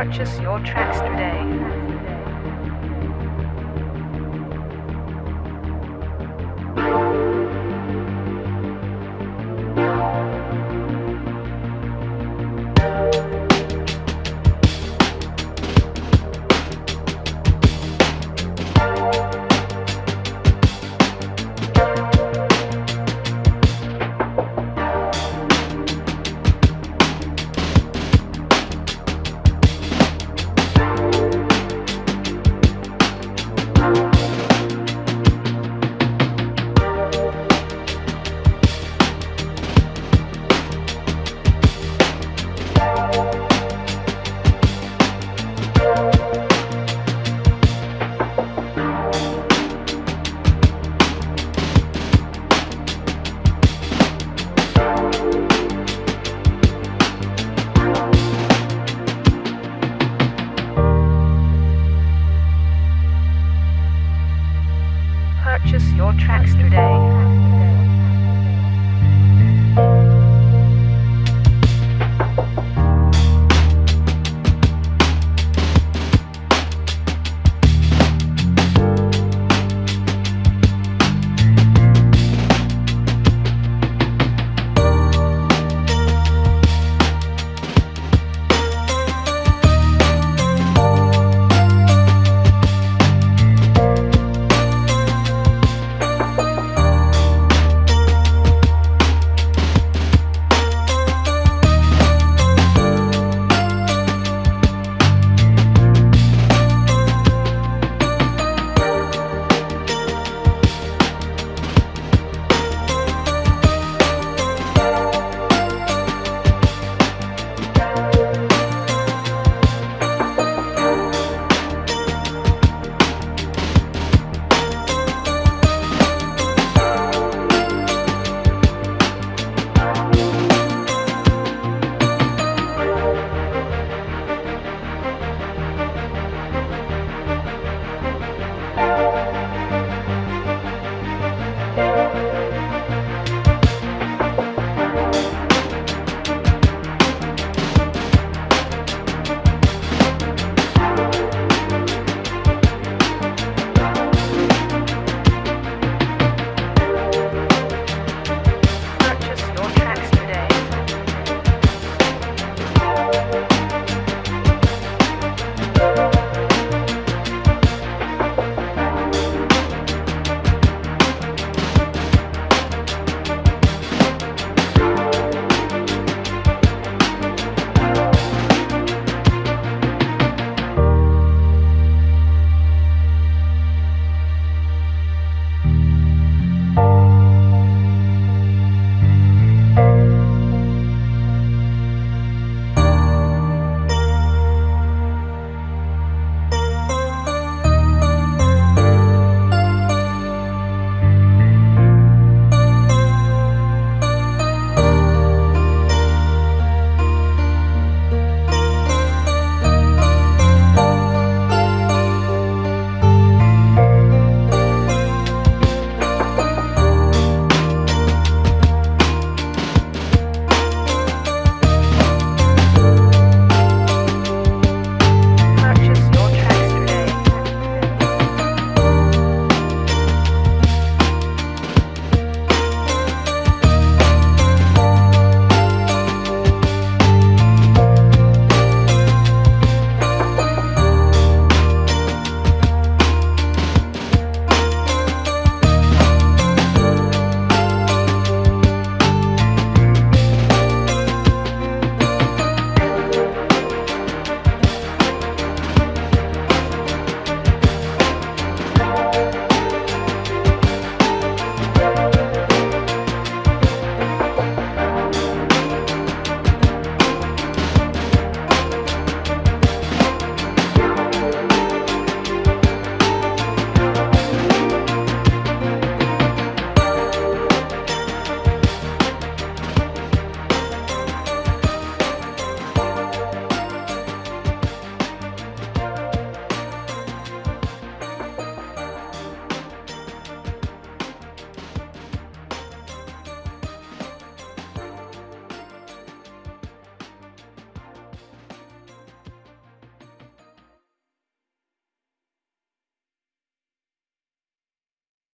Purchase your tracks today.